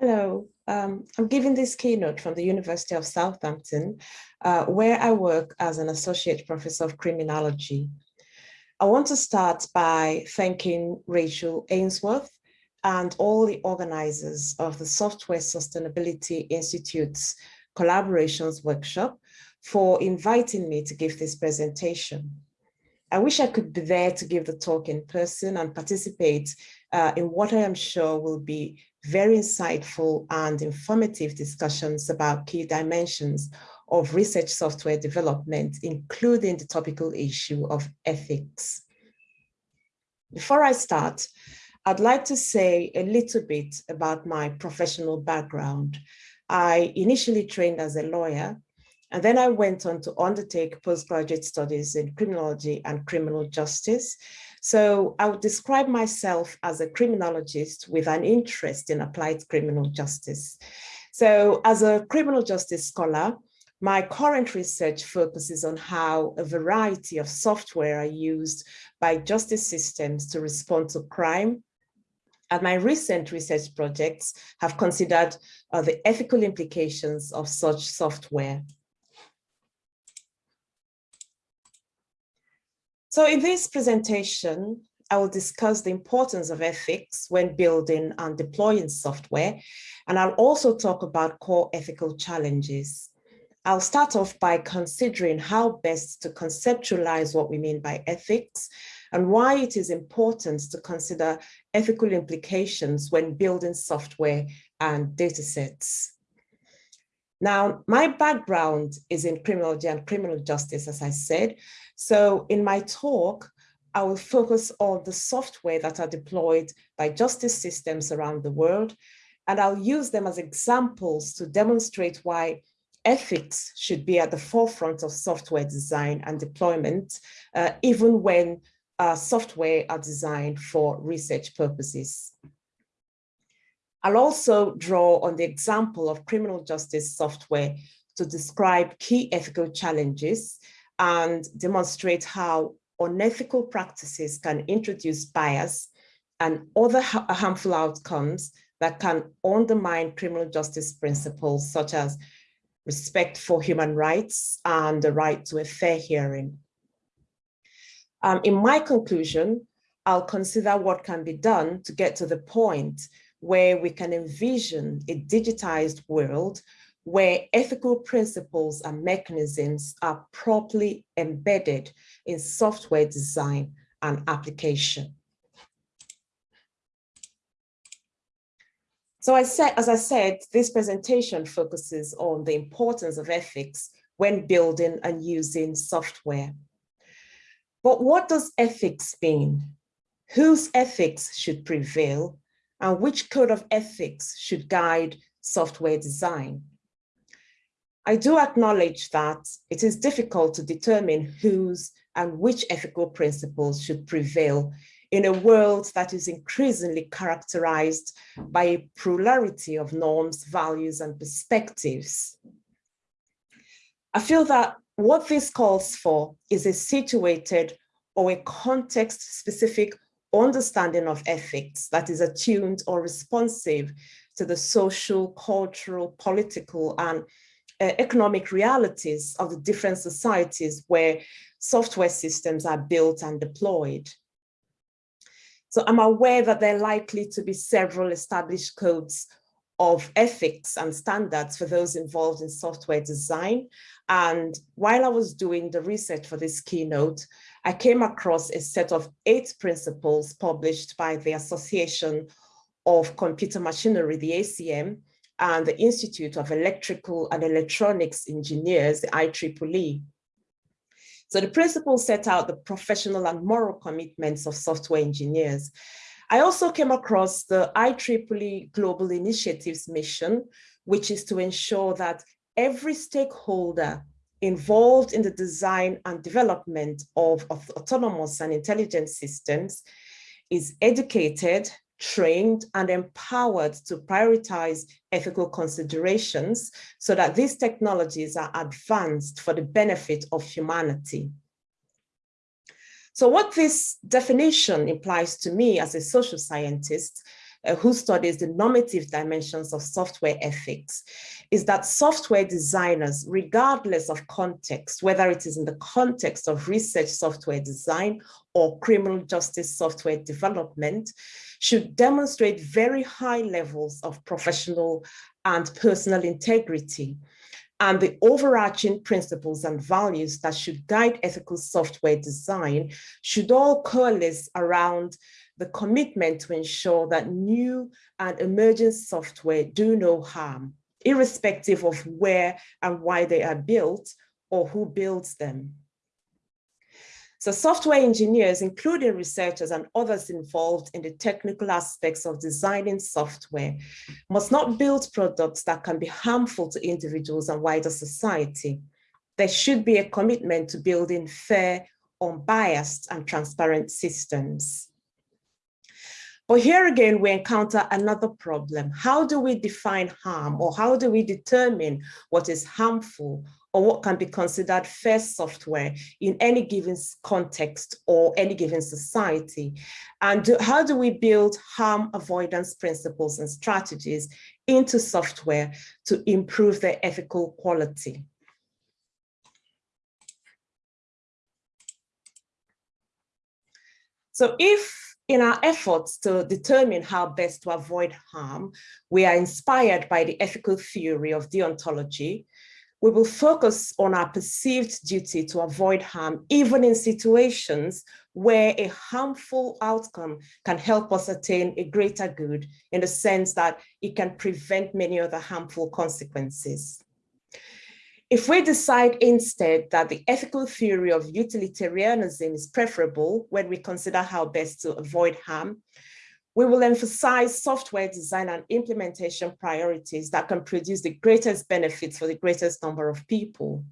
Hello, um, I'm giving this keynote from the University of Southampton, uh, where I work as an associate professor of criminology. I want to start by thanking Rachel Ainsworth and all the organizers of the Software Sustainability Institute's collaborations workshop for inviting me to give this presentation. I wish I could be there to give the talk in person and participate uh, in what I am sure will be very insightful and informative discussions about key dimensions of research software development, including the topical issue of ethics. Before I start, I'd like to say a little bit about my professional background. I initially trained as a lawyer, and then I went on to undertake postgraduate studies in criminology and criminal justice, so I would describe myself as a criminologist with an interest in applied criminal justice. So as a criminal justice scholar, my current research focuses on how a variety of software are used by justice systems to respond to crime. And my recent research projects have considered uh, the ethical implications of such software. So in this presentation, I will discuss the importance of ethics when building and deploying software, and I'll also talk about core ethical challenges. I'll start off by considering how best to conceptualize what we mean by ethics and why it is important to consider ethical implications when building software and datasets. Now, my background is in criminology and criminal justice, as I said. So in my talk, I will focus on the software that are deployed by justice systems around the world, and I'll use them as examples to demonstrate why ethics should be at the forefront of software design and deployment, uh, even when uh, software are designed for research purposes. I'll also draw on the example of criminal justice software to describe key ethical challenges and demonstrate how unethical practices can introduce bias and other harmful outcomes that can undermine criminal justice principles such as respect for human rights and the right to a fair hearing. Um, in my conclusion, I'll consider what can be done to get to the point where we can envision a digitized world where ethical principles and mechanisms are properly embedded in software design and application. So I said, as I said, this presentation focuses on the importance of ethics when building and using software. But what does ethics mean? Whose ethics should prevail and which code of ethics should guide software design. I do acknowledge that it is difficult to determine whose and which ethical principles should prevail in a world that is increasingly characterized by a plurality of norms, values, and perspectives. I feel that what this calls for is a situated or a context-specific understanding of ethics that is attuned or responsive to the social, cultural, political, and uh, economic realities of the different societies where software systems are built and deployed. So I'm aware that there are likely to be several established codes of ethics and standards for those involved in software design. And while I was doing the research for this keynote, I came across a set of eight principles published by the Association of Computer Machinery, the ACM, and the Institute of Electrical and Electronics Engineers, the IEEE. So the principles set out the professional and moral commitments of software engineers. I also came across the IEEE Global Initiatives mission, which is to ensure that every stakeholder involved in the design and development of, of autonomous and intelligent systems is educated, trained, and empowered to prioritize ethical considerations so that these technologies are advanced for the benefit of humanity. So what this definition implies to me as a social scientist uh, who studies the normative dimensions of software ethics, is that software designers, regardless of context, whether it is in the context of research software design or criminal justice software development, should demonstrate very high levels of professional and personal integrity and the overarching principles and values that should guide ethical software design should all coalesce around the commitment to ensure that new and emerging software do no harm, irrespective of where and why they are built or who builds them. So software engineers, including researchers and others involved in the technical aspects of designing software, must not build products that can be harmful to individuals and wider society. There should be a commitment to building fair, unbiased and transparent systems. But here again, we encounter another problem. How do we define harm or how do we determine what is harmful or what can be considered fair software in any given context or any given society? And do, how do we build harm avoidance principles and strategies into software to improve their ethical quality? So if in our efforts to determine how best to avoid harm, we are inspired by the ethical theory of deontology. We will focus on our perceived duty to avoid harm, even in situations where a harmful outcome can help us attain a greater good in the sense that it can prevent many other harmful consequences. If we decide instead that the ethical theory of utilitarianism is preferable when we consider how best to avoid harm, we will emphasize software design and implementation priorities that can produce the greatest benefits for the greatest number of people.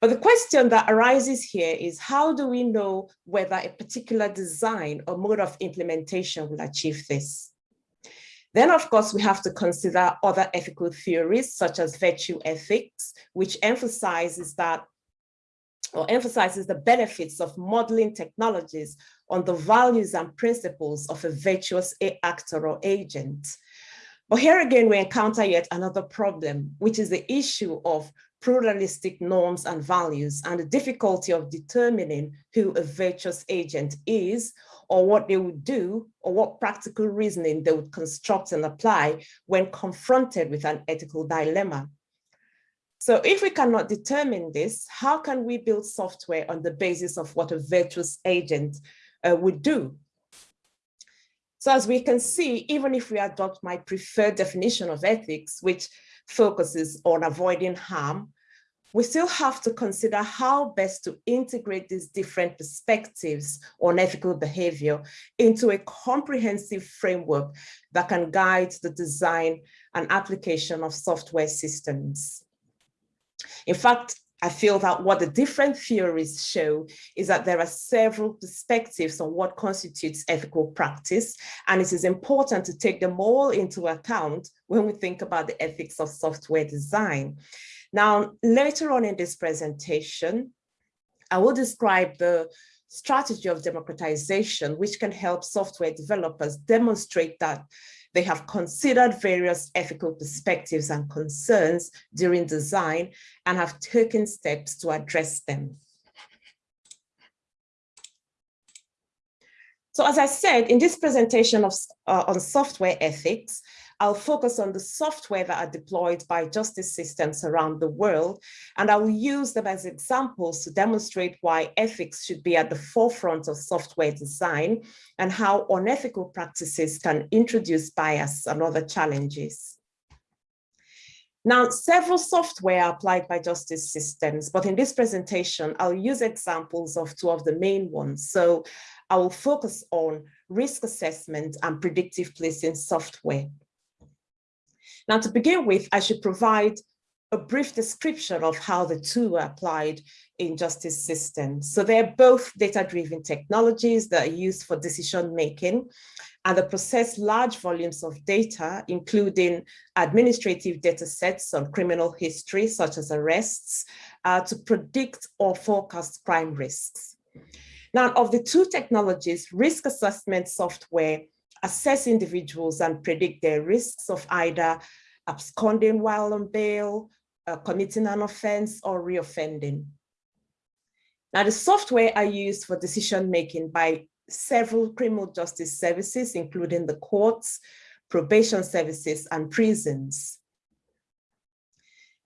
But the question that arises here is how do we know whether a particular design or mode of implementation will achieve this? Then, of course, we have to consider other ethical theories, such as virtue ethics, which emphasizes that or emphasizes the benefits of modeling technologies on the values and principles of a virtuous actor or agent. But here again, we encounter yet another problem, which is the issue of pluralistic norms and values and the difficulty of determining who a virtuous agent is or what they would do or what practical reasoning they would construct and apply when confronted with an ethical dilemma. So if we cannot determine this, how can we build software on the basis of what a virtuous agent uh, would do? So as we can see, even if we adopt my preferred definition of ethics, which focuses on avoiding harm, we still have to consider how best to integrate these different perspectives on ethical behavior into a comprehensive framework that can guide the design and application of software systems. In fact, I feel that what the different theories show is that there are several perspectives on what constitutes ethical practice, and it is important to take them all into account when we think about the ethics of software design. Now, later on in this presentation, I will describe the strategy of democratization, which can help software developers demonstrate that they have considered various ethical perspectives and concerns during design and have taken steps to address them. So as I said, in this presentation of, uh, on software ethics, I'll focus on the software that are deployed by justice systems around the world, and I will use them as examples to demonstrate why ethics should be at the forefront of software design and how unethical practices can introduce bias and other challenges. Now, several software are applied by justice systems, but in this presentation, I'll use examples of two of the main ones. So I will focus on risk assessment and predictive policing software. Now, to begin with, I should provide a brief description of how the two are applied in justice systems. So they're both data-driven technologies that are used for decision-making and they process large volumes of data, including administrative data sets on criminal history, such as arrests, uh, to predict or forecast crime risks. Now, of the two technologies, risk assessment software assess individuals and predict their risks of either absconding while on bail, uh, committing an offense or reoffending. Now the software are used for decision making by several criminal justice services, including the courts, probation services and prisons.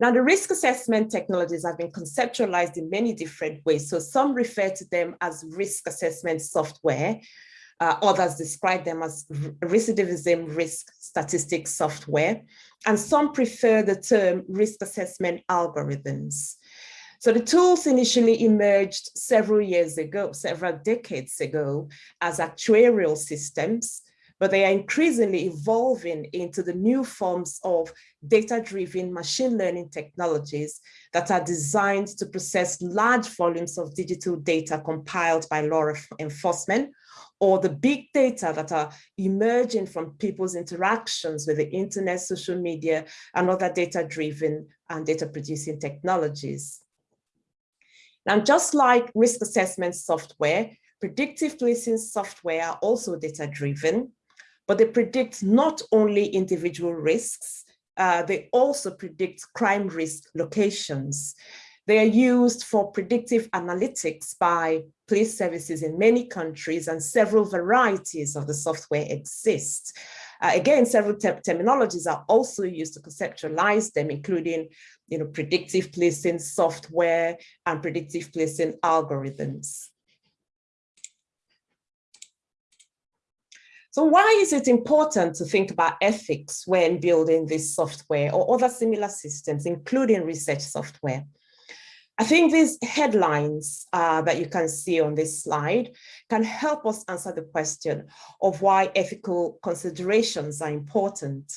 Now, the risk assessment technologies have been conceptualized in many different ways. So some refer to them as risk assessment software. Uh, others describe them as recidivism risk statistics software. And some prefer the term risk assessment algorithms. So the tools initially emerged several years ago, several decades ago, as actuarial systems but they are increasingly evolving into the new forms of data-driven machine learning technologies that are designed to process large volumes of digital data compiled by law enforcement or the big data that are emerging from people's interactions with the internet, social media, and other data-driven and data-producing technologies. Now, just like risk assessment software, predictive policing software are also data-driven, but they predict not only individual risks, uh, they also predict crime risk locations. They are used for predictive analytics by police services in many countries and several varieties of the software exist. Uh, again, several te terminologies are also used to conceptualize them, including you know, predictive policing software and predictive policing algorithms. So why is it important to think about ethics when building this software or other similar systems, including research software? I think these headlines uh, that you can see on this slide can help us answer the question of why ethical considerations are important.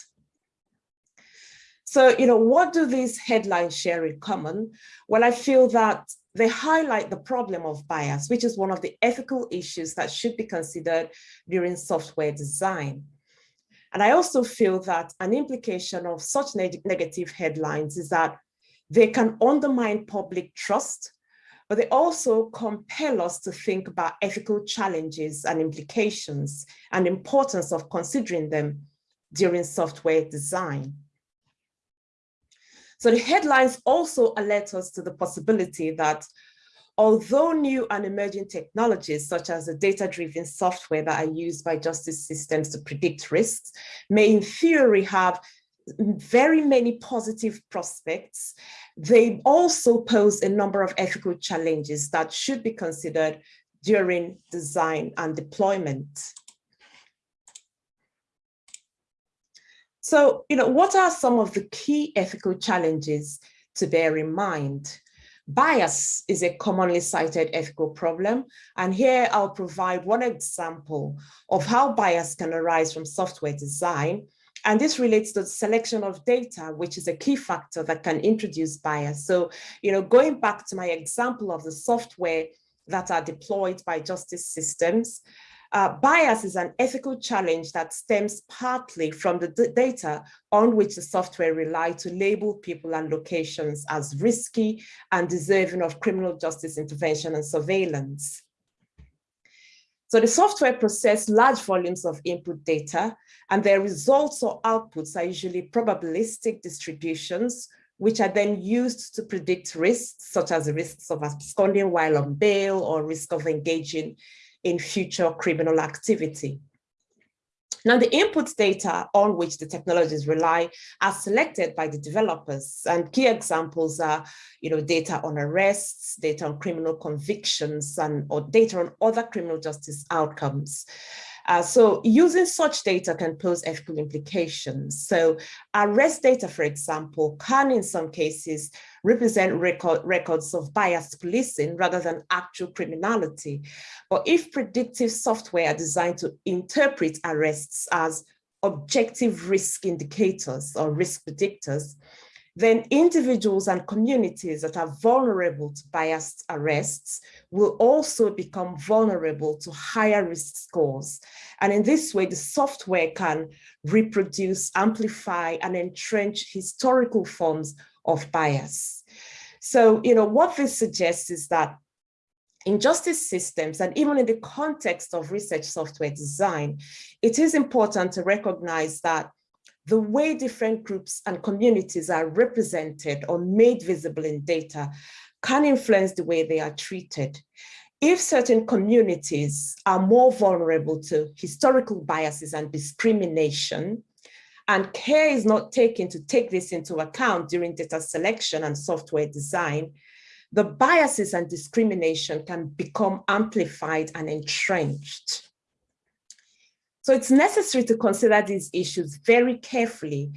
So, you know, what do these headlines share in common? Well, I feel that they highlight the problem of bias, which is one of the ethical issues that should be considered during software design. And I also feel that an implication of such neg negative headlines is that they can undermine public trust, but they also compel us to think about ethical challenges and implications and importance of considering them during software design. So the headlines also alert us to the possibility that although new and emerging technologies such as the data-driven software that are used by justice systems to predict risks may in theory have very many positive prospects, they also pose a number of ethical challenges that should be considered during design and deployment. So, you know, what are some of the key ethical challenges to bear in mind? Bias is a commonly cited ethical problem. And here I'll provide one example of how bias can arise from software design. And this relates to the selection of data, which is a key factor that can introduce bias. So, you know, going back to my example of the software that are deployed by justice systems, uh, bias is an ethical challenge that stems partly from the data on which the software rely to label people and locations as risky and deserving of criminal justice intervention and surveillance. So the software process large volumes of input data and their results or outputs are usually probabilistic distributions which are then used to predict risks such as the risks of absconding while on bail or risk of engaging in future criminal activity. Now, the input data on which the technologies rely are selected by the developers and key examples are, you know, data on arrests, data on criminal convictions and or data on other criminal justice outcomes. Uh, so using such data can pose ethical implications. So arrest data, for example, can in some cases represent record, records of biased policing rather than actual criminality. But if predictive software are designed to interpret arrests as objective risk indicators or risk predictors, then individuals and communities that are vulnerable to biased arrests will also become vulnerable to higher risk scores. And in this way, the software can reproduce, amplify, and entrench historical forms of bias. So, you know, what this suggests is that in justice systems and even in the context of research software design, it is important to recognize that the way different groups and communities are represented or made visible in data can influence the way they are treated. If certain communities are more vulnerable to historical biases and discrimination, and care is not taken to take this into account during data selection and software design, the biases and discrimination can become amplified and entrenched. So it's necessary to consider these issues very carefully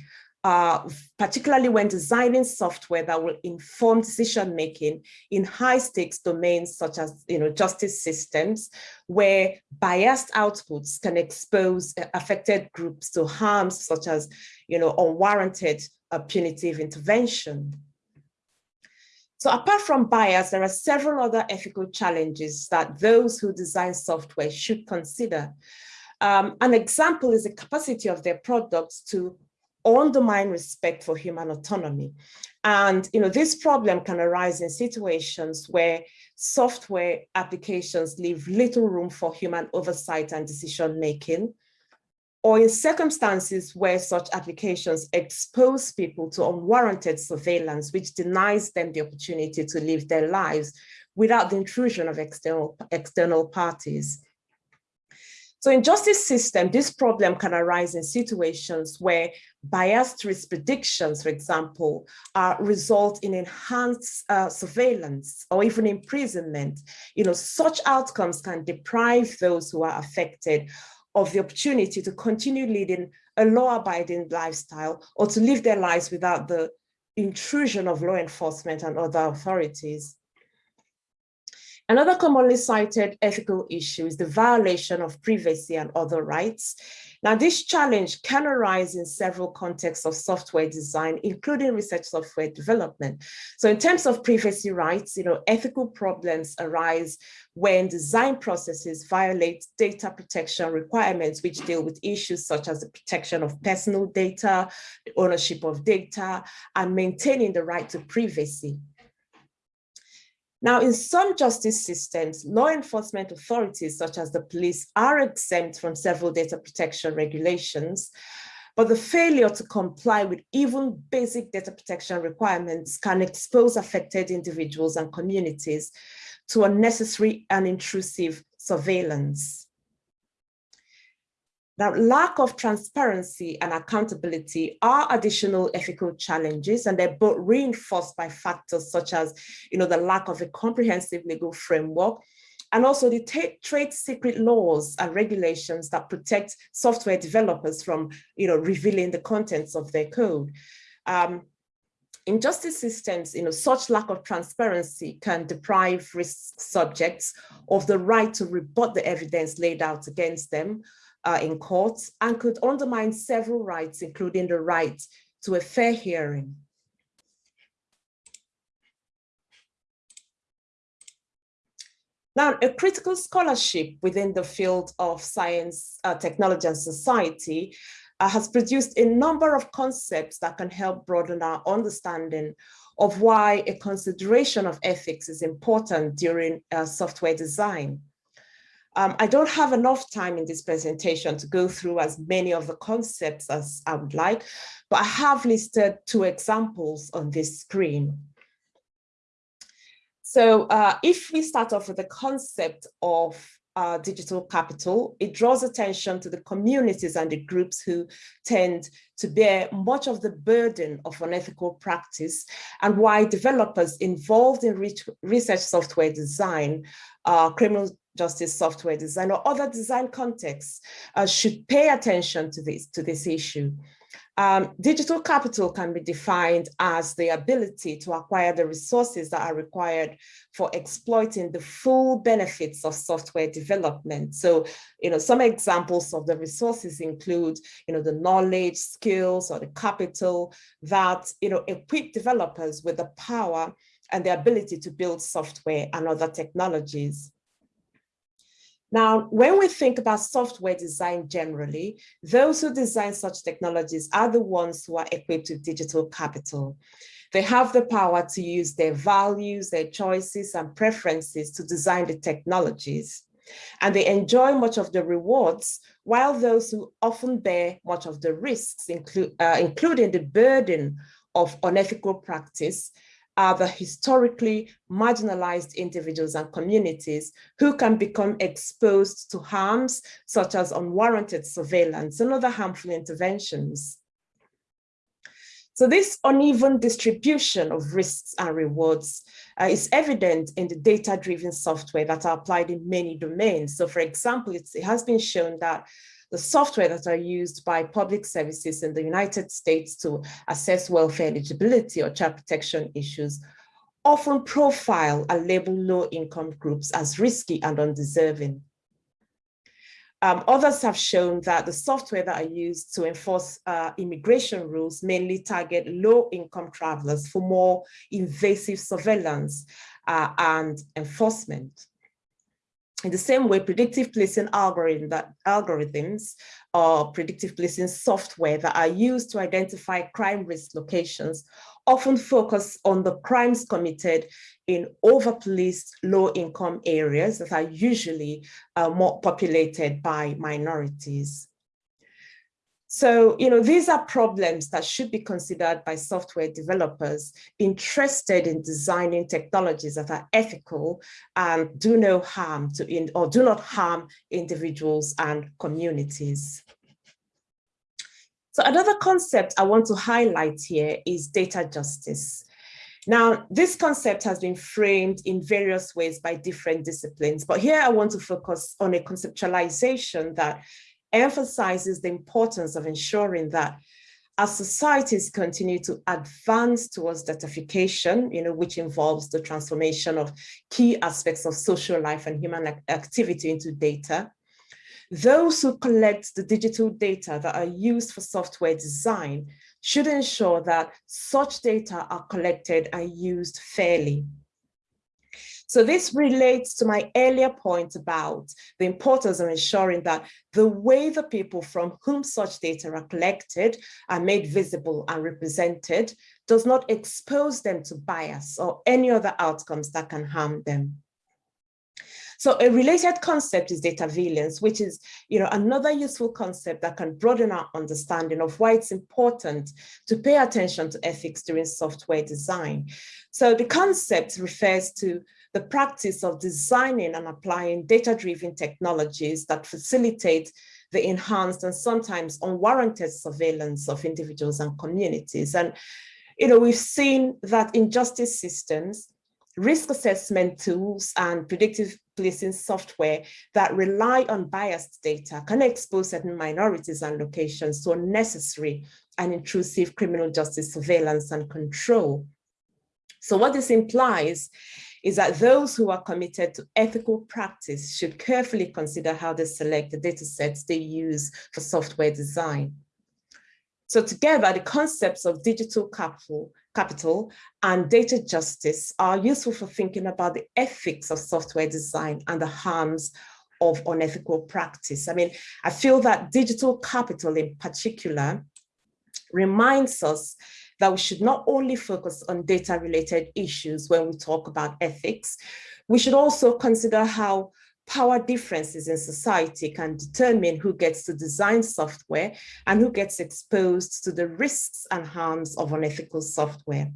uh, particularly when designing software that will inform decision-making in high-stakes domains such as you know, justice systems, where biased outputs can expose affected groups to harms such as you know, unwarranted uh, punitive intervention. So apart from bias, there are several other ethical challenges that those who design software should consider. Um, an example is the capacity of their products to undermine respect for human autonomy. And you know, this problem can arise in situations where software applications leave little room for human oversight and decision making, or in circumstances where such applications expose people to unwarranted surveillance, which denies them the opportunity to live their lives without the intrusion of external, external parties. So in justice system, this problem can arise in situations where biased risk predictions, for example, uh, result in enhanced uh, surveillance or even imprisonment. You know, such outcomes can deprive those who are affected of the opportunity to continue leading a law-abiding lifestyle or to live their lives without the intrusion of law enforcement and other authorities. Another commonly cited ethical issue is the violation of privacy and other rights. Now, this challenge can arise in several contexts of software design, including research software development. So in terms of privacy rights, you know, ethical problems arise when design processes violate data protection requirements, which deal with issues such as the protection of personal data, the ownership of data, and maintaining the right to privacy. Now, in some justice systems, law enforcement authorities, such as the police, are exempt from several data protection regulations, but the failure to comply with even basic data protection requirements can expose affected individuals and communities to unnecessary and intrusive surveillance. Now, lack of transparency and accountability are additional ethical challenges, and they're both reinforced by factors such as, you know, the lack of a comprehensive legal framework, and also the trade secret laws and regulations that protect software developers from, you know, revealing the contents of their code. Um, in justice systems, you know, such lack of transparency can deprive risk subjects of the right to rebut the evidence laid out against them, uh, in courts and could undermine several rights, including the right to a fair hearing. Now, a critical scholarship within the field of science, uh, technology, and society uh, has produced a number of concepts that can help broaden our understanding of why a consideration of ethics is important during uh, software design. Um, I don't have enough time in this presentation to go through as many of the concepts as I would like, but I have listed two examples on this screen. So uh, if we start off with the concept of uh, digital capital, it draws attention to the communities and the groups who tend to bear much of the burden of unethical practice and why developers involved in research software design, uh, criminal justice software design or other design contexts uh, should pay attention to this, to this issue. Um, digital capital can be defined as the ability to acquire the resources that are required for exploiting the full benefits of software development. So, you know, some examples of the resources include, you know, the knowledge, skills, or the capital that, you know, equip developers with the power and the ability to build software and other technologies. Now, when we think about software design generally, those who design such technologies are the ones who are equipped with digital capital. They have the power to use their values, their choices and preferences to design the technologies. And they enjoy much of the rewards, while those who often bear much of the risks, include, uh, including the burden of unethical practice, are the historically marginalized individuals and communities who can become exposed to harms such as unwarranted surveillance and other harmful interventions. So this uneven distribution of risks and rewards uh, is evident in the data-driven software that are applied in many domains. So for example, it has been shown that the software that are used by public services in the United States to assess welfare eligibility or child protection issues often profile and label low-income groups as risky and undeserving. Um, others have shown that the software that are used to enforce uh, immigration rules mainly target low-income travelers for more invasive surveillance uh, and enforcement. In the same way, predictive policing algorithm that, algorithms or predictive policing software that are used to identify crime risk locations often focus on the crimes committed in over-policed low-income areas that are usually uh, more populated by minorities. So, you know, these are problems that should be considered by software developers interested in designing technologies that are ethical and do no harm to, in, or do not harm individuals and communities. So another concept I want to highlight here is data justice. Now, this concept has been framed in various ways by different disciplines, but here I want to focus on a conceptualization that emphasizes the importance of ensuring that as societies continue to advance towards datafication, you know, which involves the transformation of key aspects of social life and human activity into data, those who collect the digital data that are used for software design should ensure that such data are collected and used fairly. So this relates to my earlier point about the importance of ensuring that the way the people from whom such data are collected are made visible and represented does not expose them to bias or any other outcomes that can harm them. So a related concept is dataveillance, which is you know, another useful concept that can broaden our understanding of why it's important to pay attention to ethics during software design. So the concept refers to the practice of designing and applying data-driven technologies that facilitate the enhanced and sometimes unwarranted surveillance of individuals and communities. And, you know, we've seen that in justice systems, risk assessment tools and predictive policing software that rely on biased data can expose certain minorities and locations to unnecessary and intrusive criminal justice surveillance and control. So what this implies is that those who are committed to ethical practice should carefully consider how they select the data sets they use for software design. So together, the concepts of digital capital, capital and data justice are useful for thinking about the ethics of software design and the harms of unethical practice. I mean, I feel that digital capital in particular reminds us that we should not only focus on data related issues when we talk about ethics, we should also consider how power differences in society can determine who gets to design software and who gets exposed to the risks and harms of unethical software.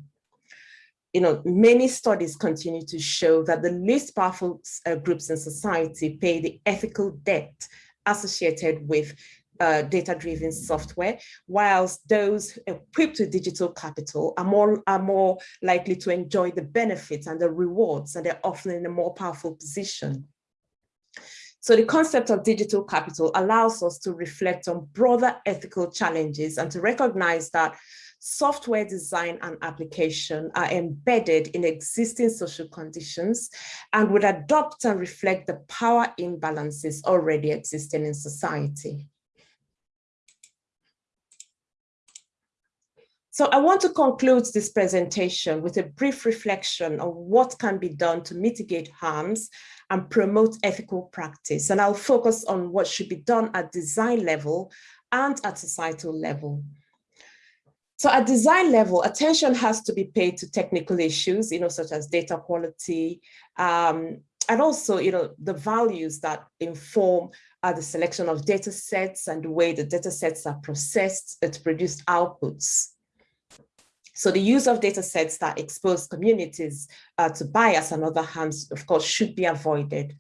You know, many studies continue to show that the least powerful uh, groups in society pay the ethical debt associated with uh, data-driven software, whilst those equipped with digital capital are more, are more likely to enjoy the benefits and the rewards, and they're often in a more powerful position. So the concept of digital capital allows us to reflect on broader ethical challenges and to recognize that software design and application are embedded in existing social conditions and would adopt and reflect the power imbalances already existing in society. So I want to conclude this presentation with a brief reflection on what can be done to mitigate harms and promote ethical practice. And I'll focus on what should be done at design level and at societal level. So at design level, attention has to be paid to technical issues, you know, such as data quality, um, and also, you know, the values that inform uh, the selection of data sets and the way the data sets are processed to produce outputs. So the use of data sets that expose communities uh, to bias and other harms, of course, should be avoided.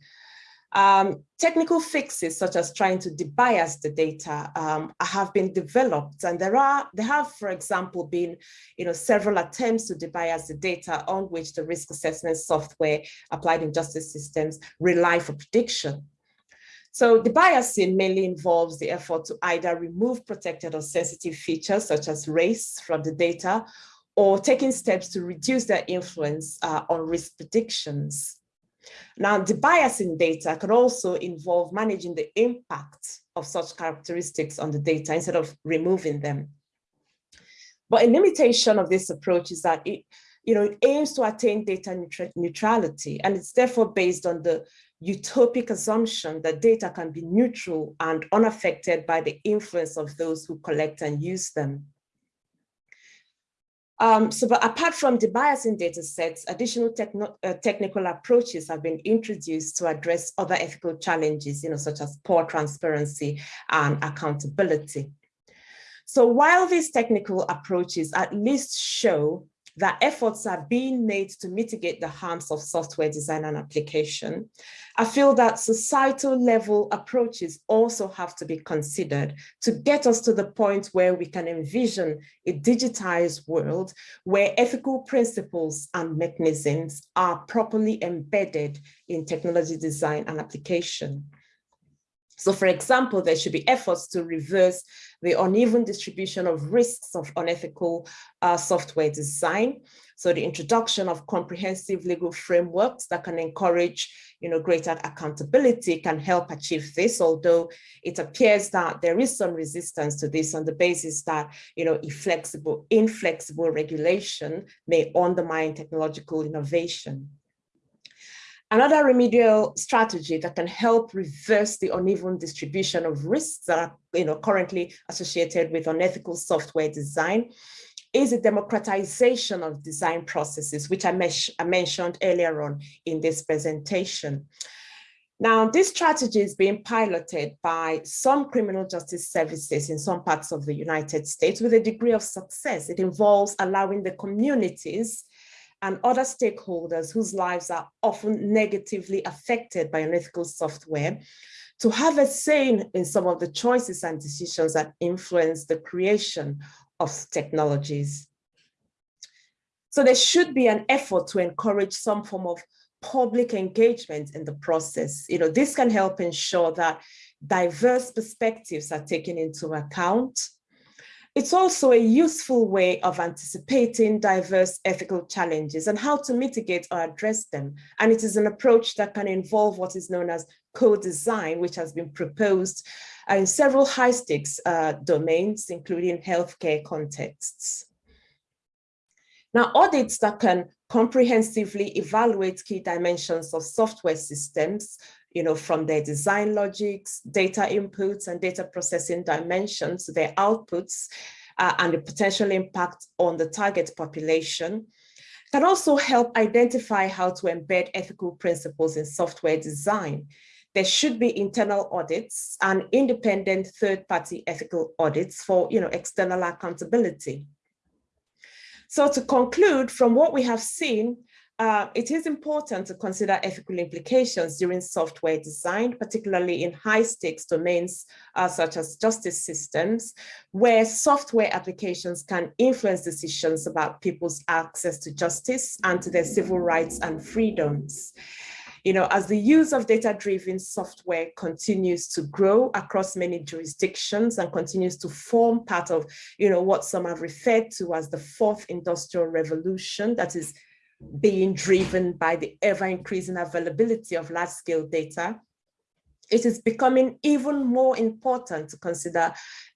Um, technical fixes such as trying to debias the data um, have been developed and there are there have for example been you know several attempts to debias the data on which the risk assessment software applied in justice systems rely for prediction. So the biasing mainly involves the effort to either remove protected or sensitive features such as race from the data or taking steps to reduce their influence uh, on risk predictions. Now, debiasing data can also involve managing the impact of such characteristics on the data instead of removing them. But a limitation of this approach is that it, you know, it aims to attain data neutrality, and it's therefore based on the utopic assumption that data can be neutral and unaffected by the influence of those who collect and use them. Um, so, but apart from the debiasing data sets, additional uh, technical approaches have been introduced to address other ethical challenges, you know, such as poor transparency and accountability. So while these technical approaches at least show that efforts are being made to mitigate the harms of software design and application. I feel that societal level approaches also have to be considered to get us to the point where we can envision a digitized world where ethical principles and mechanisms are properly embedded in technology design and application. So for example, there should be efforts to reverse the uneven distribution of risks of unethical uh, software design. So the introduction of comprehensive legal frameworks that can encourage you know, greater accountability can help achieve this, although it appears that there is some resistance to this on the basis that you know, inflexible, inflexible regulation may undermine technological innovation. Another remedial strategy that can help reverse the uneven distribution of risks that are you know, currently associated with unethical software design is a democratization of design processes, which I, I mentioned earlier on in this presentation. Now, this strategy is being piloted by some criminal justice services in some parts of the United States with a degree of success. It involves allowing the communities and other stakeholders whose lives are often negatively affected by unethical software to have a say in some of the choices and decisions that influence the creation of technologies. So there should be an effort to encourage some form of public engagement in the process. You know, this can help ensure that diverse perspectives are taken into account it's also a useful way of anticipating diverse ethical challenges and how to mitigate or address them. And it is an approach that can involve what is known as co-design, which has been proposed in several high stakes uh, domains, including healthcare contexts. Now, audits that can comprehensively evaluate key dimensions of software systems you know, from their design logics, data inputs and data processing dimensions, their outputs, uh, and the potential impact on the target population, can also help identify how to embed ethical principles in software design. There should be internal audits and independent third-party ethical audits for you know, external accountability. So to conclude, from what we have seen, uh, it is important to consider ethical implications during software design, particularly in high stakes domains uh, such as justice systems, where software applications can influence decisions about people's access to justice and to their civil rights and freedoms. You know, as the use of data-driven software continues to grow across many jurisdictions and continues to form part of, you know, what some have referred to as the fourth industrial revolution, that is being driven by the ever increasing availability of large scale data, it is becoming even more important to consider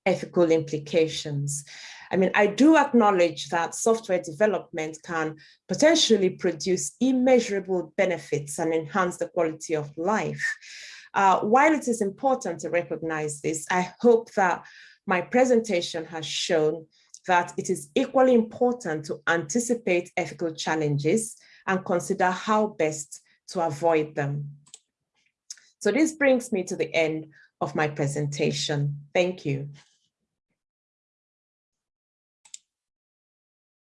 ethical implications. I mean, I do acknowledge that software development can potentially produce immeasurable benefits and enhance the quality of life. Uh, while it is important to recognize this, I hope that my presentation has shown that it is equally important to anticipate ethical challenges and consider how best to avoid them. So this brings me to the end of my presentation. Thank you.